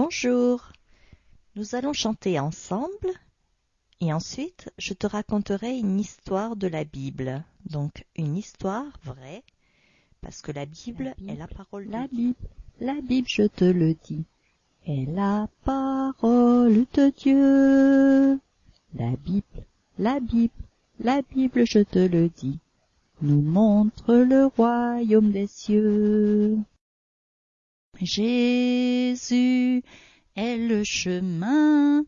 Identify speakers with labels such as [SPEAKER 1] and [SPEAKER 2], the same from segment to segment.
[SPEAKER 1] Bonjour. Nous allons chanter ensemble et ensuite je te raconterai une histoire de la Bible. Donc une histoire vraie parce que la Bible,
[SPEAKER 2] Bible,
[SPEAKER 1] est la parole de
[SPEAKER 2] La
[SPEAKER 1] Dieu.
[SPEAKER 2] Bible, la Bible, je te le dis, est la parole de Dieu. La Bible, la Bible, la Bible, je te le dis, nous montre le royaume des cieux. Jésus est le chemin,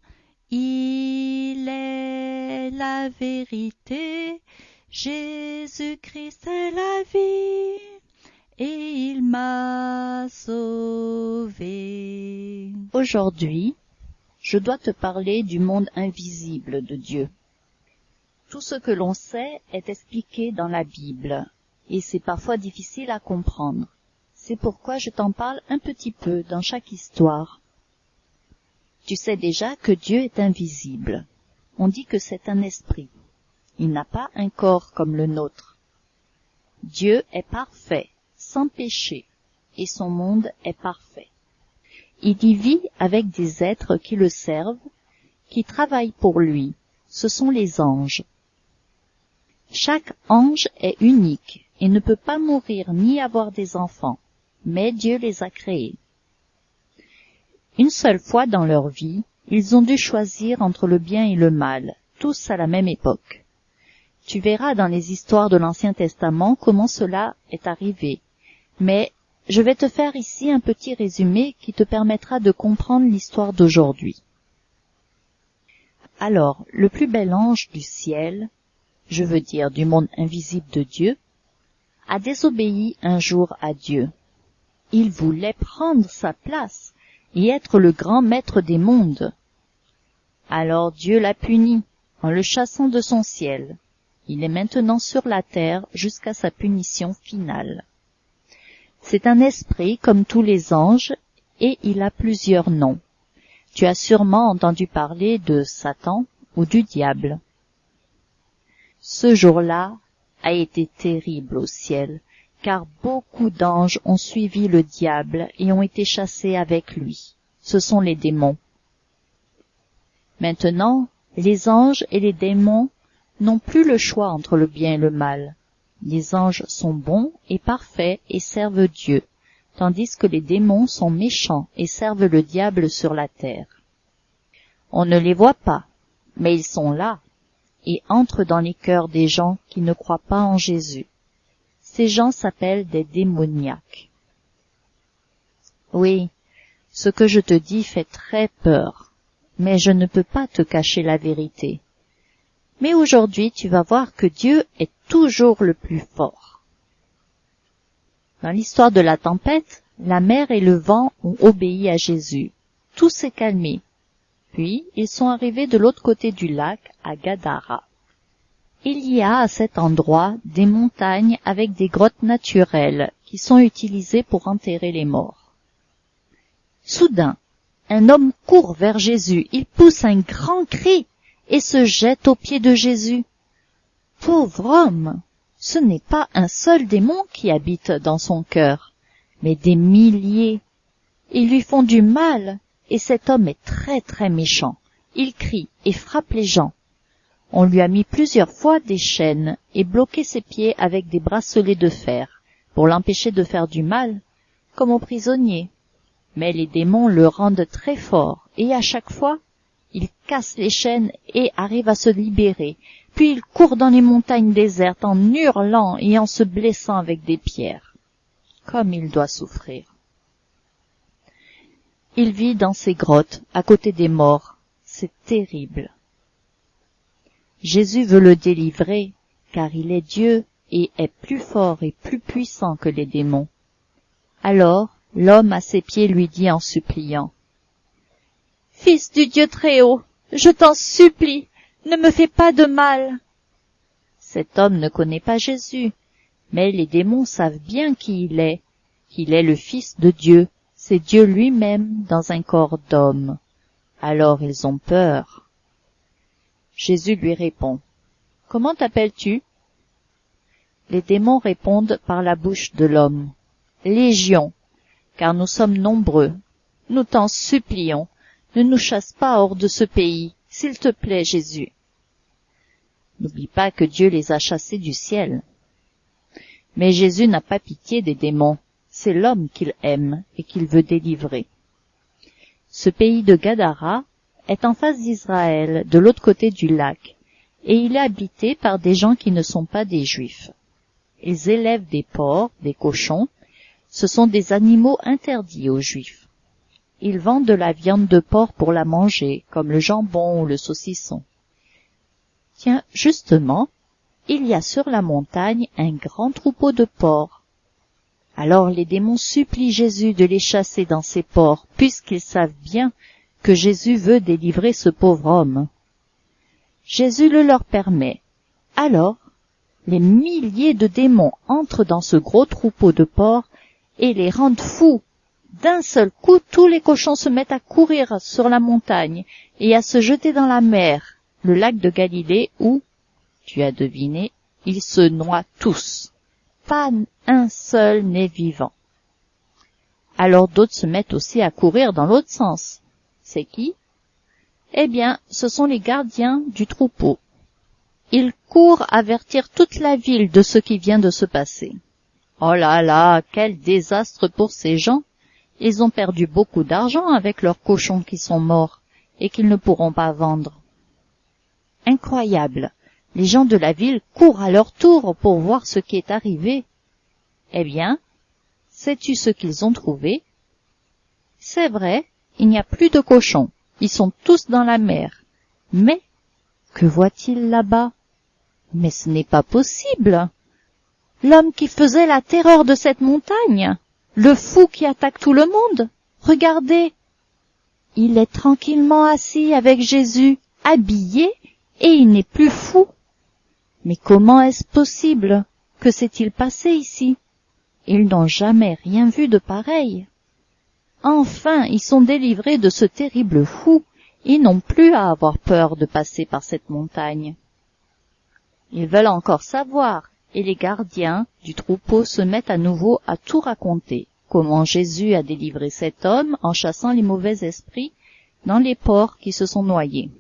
[SPEAKER 2] il est la vérité, Jésus-Christ est la vie et il m'a sauvé. Aujourd'hui, je dois te parler du monde invisible de Dieu. Tout ce que l'on sait est expliqué dans la Bible, et c'est parfois difficile à comprendre. C'est pourquoi je t'en parle un petit peu dans chaque histoire. Tu sais déjà que Dieu est invisible. On dit que c'est un esprit. Il n'a pas un corps comme le nôtre. Dieu est parfait, sans péché, et son monde est parfait. Il y vit avec des êtres qui le servent, qui travaillent pour lui. Ce sont les anges. Chaque ange est unique et ne peut pas mourir ni avoir des enfants, mais Dieu les a créés. Une seule fois dans leur vie, ils ont dû choisir entre le bien et le mal, tous à la même époque. Tu verras dans les histoires de l'Ancien Testament comment cela est arrivé, mais je vais te faire ici un petit résumé qui te permettra de comprendre l'histoire d'aujourd'hui. Alors, le plus bel ange du ciel, je veux dire du monde invisible de Dieu, a désobéi un jour à Dieu. Il voulait prendre sa place et être le grand maître des mondes. Alors Dieu l'a puni en le chassant de son ciel. Il est maintenant sur la terre jusqu'à sa punition finale. C'est un esprit comme tous les anges et il a plusieurs noms. Tu as sûrement entendu parler de Satan ou du diable. Ce jour-là a été terrible au ciel, car beaucoup d'anges ont suivi le diable et ont été chassés avec lui. Ce sont les démons. Maintenant, les anges et les démons n'ont plus le choix entre le bien et le mal. Les anges sont bons et parfaits et servent Dieu, tandis que les démons sont méchants et servent le diable sur la terre. On ne les voit pas, mais ils sont là et entrent dans les cœurs des gens qui ne croient pas en Jésus. Ces gens s'appellent des démoniaques. Oui, ce que je te dis fait très peur, mais je ne peux pas te cacher la vérité. Mais aujourd'hui tu vas voir que Dieu est toujours le plus fort. Dans l'histoire de la tempête, la mer et le vent ont obéi à Jésus. Tout s'est calmé. Puis ils sont arrivés de l'autre côté du lac, à Gadara. Il y a à cet endroit des montagnes avec des grottes naturelles qui sont utilisées pour enterrer les morts. Soudain, un homme court vers Jésus, il pousse un grand cri et se jette aux pieds de Jésus. Pauvre homme, ce n'est pas un seul démon qui habite dans son cœur, mais des milliers. Ils lui font du mal, et cet homme est très très méchant. Il crie et frappe les gens. On lui a mis plusieurs fois des chaînes et bloqué ses pieds avec des bracelets de fer, pour l'empêcher de faire du mal, comme aux prisonniers. Mais les démons le rendent très fort, et à chaque fois, il casse les chaînes et arrive à se libérer, puis il court dans les montagnes désertes en hurlant et en se blessant avec des pierres. Comme il doit souffrir. Il vit dans ces grottes, à côté des morts. C'est terrible. Jésus veut le délivrer, car il est Dieu et est plus fort et plus puissant que les démons. Alors, l'homme à ses pieds lui dit en suppliant, Fils du Dieu très haut, je t'en supplie, ne me fais pas de mal. Cet homme ne connaît pas Jésus, mais les démons savent bien qui il est, qu'il est le Fils de Dieu, c'est Dieu lui-même dans un corps d'homme. Alors ils ont peur. Jésus lui répond, Comment t'appelles-tu? Les démons répondent par la bouche de l'homme, Légion, car nous sommes nombreux. Nous t'en supplions, ne nous chasse pas hors de ce pays, s'il te plaît, Jésus. N'oublie pas que Dieu les a chassés du ciel. Mais Jésus n'a pas pitié des démons, c'est l'homme qu'il aime et qu'il veut délivrer. Ce pays de Gadara est en face d'Israël, de l'autre côté du lac, et il est habité par des gens qui ne sont pas des juifs. Ils élèvent des porcs, des cochons, ce sont des animaux interdits aux juifs. Ils vendent de la viande de porc pour la manger, comme le jambon ou le saucisson. Tiens, justement, il y a sur la montagne un grand troupeau de porcs. Alors les démons supplient Jésus de les chasser dans ces porcs, puisqu'ils savent bien que Jésus veut délivrer ce pauvre homme. Jésus le leur permet. Alors, les milliers de démons entrent dans ce gros troupeau de porcs et les rendent fous. D'un seul coup, tous les cochons se mettent à courir sur la montagne et à se jeter dans la mer, le lac de Galilée où, tu as deviné, ils se noient tous. Pas un seul n'est vivant. Alors d'autres se mettent aussi à courir dans l'autre sens. C'est qui? Eh bien, ce sont les gardiens du troupeau. Ils courent avertir toute la ville de ce qui vient de se passer. Oh là là, quel désastre pour ces gens. Ils ont perdu beaucoup d'argent avec leurs cochons qui sont morts et qu'ils ne pourront pas vendre. Incroyable. Les gens de la ville courent à leur tour pour voir ce qui est arrivé. Eh bien, sais-tu ce qu'ils ont trouvé? C'est vrai, il n'y a plus de cochons. Ils sont tous dans la mer. Mais, que voit-il là-bas? Mais ce n'est pas possible. L'homme qui faisait la terreur de cette montagne. Le fou qui attaque tout le monde. Regardez. Il est tranquillement assis avec Jésus, habillé, et il n'est plus fou. Mais comment est-ce possible? Que s'est-il passé ici? Ils n'ont jamais rien vu de pareil. Enfin, ils sont délivrés de ce terrible fou. Ils n'ont plus à avoir peur de passer par cette montagne. Ils veulent encore savoir, et les gardiens du troupeau se mettent à nouveau à tout raconter, comment Jésus a délivré cet homme en chassant les mauvais esprits dans les porcs qui se sont noyés.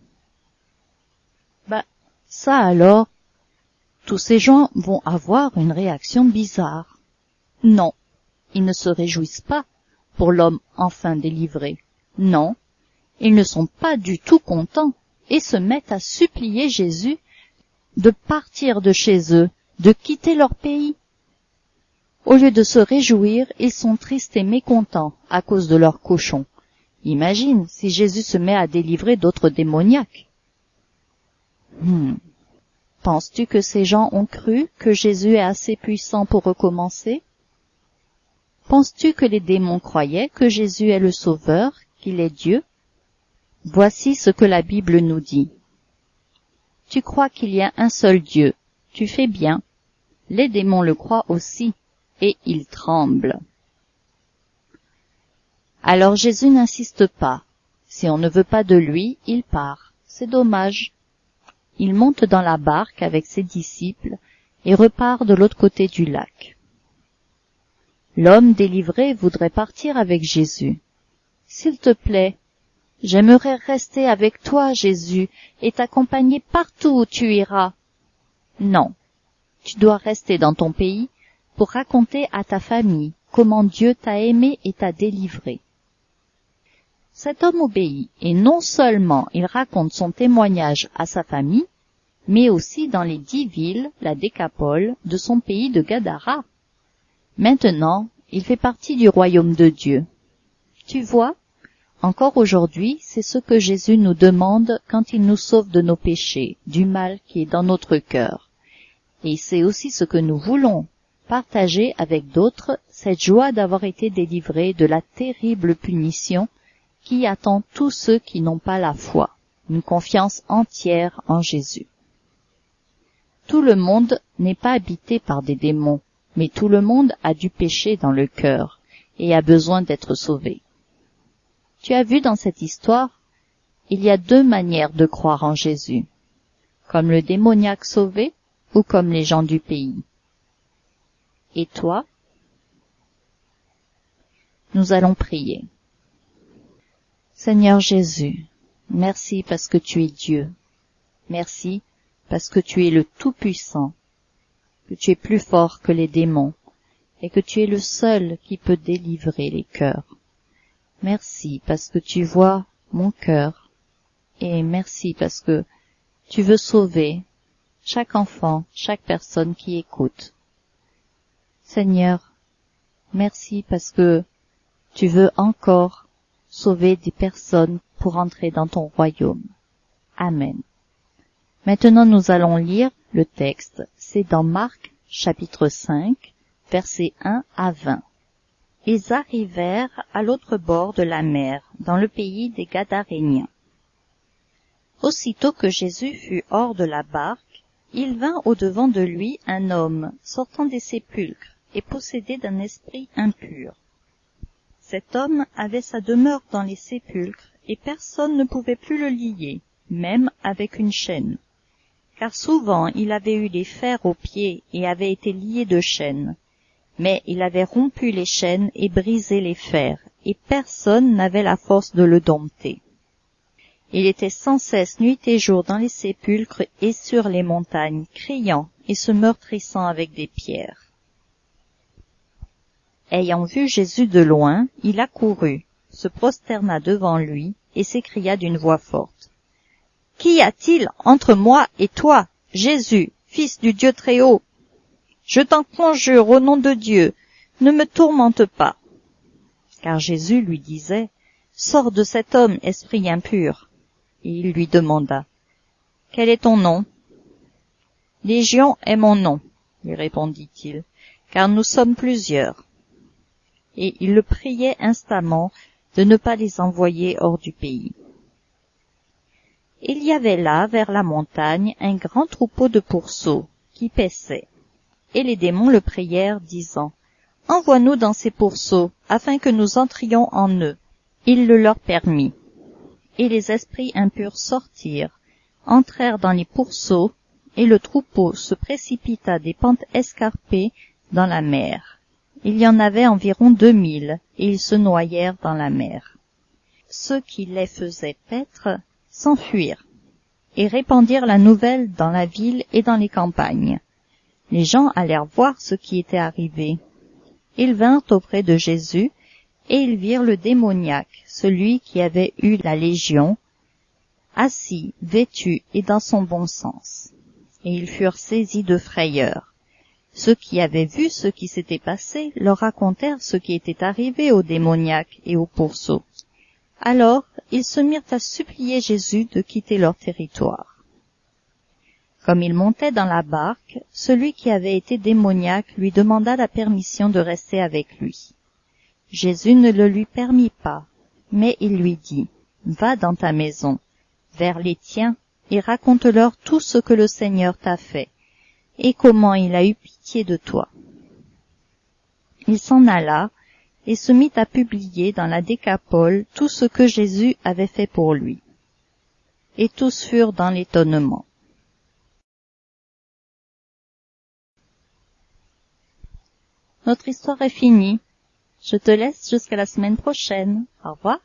[SPEAKER 2] Bah, ça alors, tous ces gens vont avoir une réaction bizarre. Non, ils ne se réjouissent pas pour l'homme enfin délivré. Non, ils ne sont pas du tout contents et se mettent à supplier Jésus de partir de chez eux, de quitter leur pays. Au lieu de se réjouir, ils sont tristes et mécontents à cause de leurs cochons. Imagine si Jésus se met à délivrer d'autres démoniaques. Hmm. Penses-tu que ces gens ont cru que Jésus est assez puissant pour recommencer? Penses-tu que les démons croyaient que Jésus est le Sauveur, qu'il est Dieu? Voici ce que la Bible nous dit. Tu crois qu'il y a un seul Dieu, tu fais bien. Les démons le croient aussi, et ils tremblent. Alors Jésus n'insiste pas. Si on ne veut pas de lui, il part. C'est dommage. Il monte dans la barque avec ses disciples et repart de l'autre côté du lac. L'homme délivré voudrait partir avec Jésus. S'il te plaît, j'aimerais rester avec toi, Jésus, et t'accompagner partout où tu iras. Non, tu dois rester dans ton pays pour raconter à ta famille comment Dieu t'a aimé et t'a délivré. Cet homme obéit, et non seulement il raconte son témoignage à sa famille, mais aussi dans les dix villes, la décapole, de son pays de Gadara. Maintenant, il fait partie du royaume de Dieu. Tu vois, encore aujourd'hui, c'est ce que Jésus nous demande quand il nous sauve de nos péchés, du mal qui est dans notre cœur. Et c'est aussi ce que nous voulons, partager avec d'autres cette joie d'avoir été délivrés de la terrible punition qui attend tous ceux qui n'ont pas la foi, une confiance entière en Jésus. Tout le monde n'est pas habité par des démons, mais tout le monde a du péché dans le cœur et a besoin d'être sauvé. Tu as vu dans cette histoire, il y a deux manières de croire en Jésus, comme le démoniaque sauvé ou comme les gens du pays. Et toi? Nous allons prier. Seigneur Jésus, merci parce que tu es Dieu. Merci parce que tu es le Tout-Puissant, que tu es plus fort que les démons et que tu es le seul qui peut délivrer les cœurs. Merci parce que tu vois mon cœur et merci parce que tu veux sauver chaque enfant, chaque personne qui écoute. Seigneur, merci parce que tu veux encore sauver des personnes pour entrer dans ton royaume. Amen. Maintenant nous allons lire le texte. C'est dans Marc chapitre 5, versets 1 à 20. Ils arrivèrent à l'autre bord de la mer, dans le pays des Gadaréniens. Aussitôt que Jésus fut hors de la barque, il vint au-devant de lui un homme sortant des sépulcres et possédé d'un esprit impur. Cet homme avait sa demeure dans les sépulcres et personne ne pouvait plus le lier, même avec une chaîne. Car souvent il avait eu des fers aux pieds et avait été lié de chaînes. Mais il avait rompu les chaînes et brisé les fers, et personne n'avait la force de le dompter. Il était sans cesse nuit et jour dans les sépulcres et sur les montagnes, criant et se meurtrissant avec des pierres. Ayant vu Jésus de loin, il accourut, se prosterna devant lui, et s'écria d'une voix forte. Qu'y a-t-il entre moi et toi, Jésus, fils du Dieu très haut? Je t'en conjure au nom de Dieu, ne me tourmente pas. Car Jésus lui disait, Sors de cet homme, esprit impur. Et il lui demanda, Quel est ton nom? Légion est mon nom, lui répondit-il, car nous sommes plusieurs et il le priait instamment de ne pas les envoyer hors du pays. Il y avait là, vers la montagne, un grand troupeau de pourceaux qui paissaient. Et les démons le prièrent, disant, Envoie-nous dans ces pourceaux, afin que nous entrions en eux. Il le leur permit. Et les esprits impurs sortirent, entrèrent dans les pourceaux, et le troupeau se précipita des pentes escarpées dans la mer. Il y en avait environ deux mille, et ils se noyèrent dans la mer. Ceux qui les faisaient paître s'enfuirent, et répandirent la nouvelle dans la ville et dans les campagnes. Les gens allèrent voir ce qui était arrivé. Ils vinrent auprès de Jésus, et ils virent le démoniaque, celui qui avait eu la légion, assis, vêtu et dans son bon sens. Et ils furent saisis de frayeur. Ceux qui avaient vu ce qui s'était passé leur racontèrent ce qui était arrivé au démoniaque et au pourceau. Alors ils se mirent à supplier Jésus de quitter leur territoire. Comme il montait dans la barque, celui qui avait été démoniaque lui demanda la permission de rester avec lui. Jésus ne le lui permit pas, mais il lui dit, Va dans ta maison, vers les tiens, et raconte-leur tout ce que le Seigneur t'a fait, et comment il a eu pitié de toi. Il s'en alla et se mit à publier dans la décapole tout ce que Jésus avait fait pour lui. Et tous furent dans l'étonnement. Notre histoire est finie. Je te laisse jusqu'à la semaine prochaine. Au revoir.